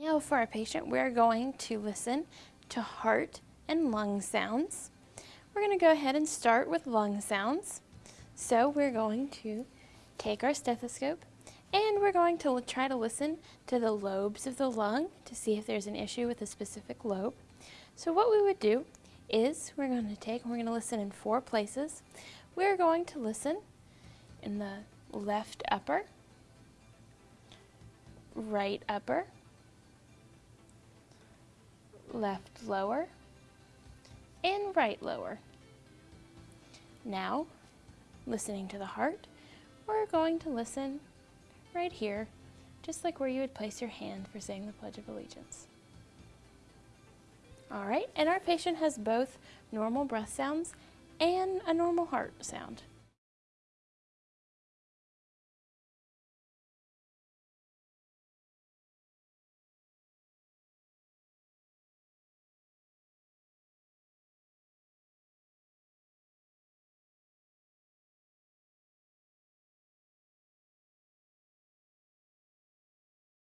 Now for our patient, we're going to listen to heart and lung sounds. We're going to go ahead and start with lung sounds. So we're going to take our stethoscope and we're going to try to listen to the lobes of the lung to see if there's an issue with a specific lobe. So what we would do is we're going to take, we're going to listen in four places. We're going to listen in the left upper, right upper, left lower, and right lower. Now, listening to the heart, we're going to listen right here, just like where you would place your hand for saying the Pledge of Allegiance. All right, and our patient has both normal breath sounds and a normal heart sound.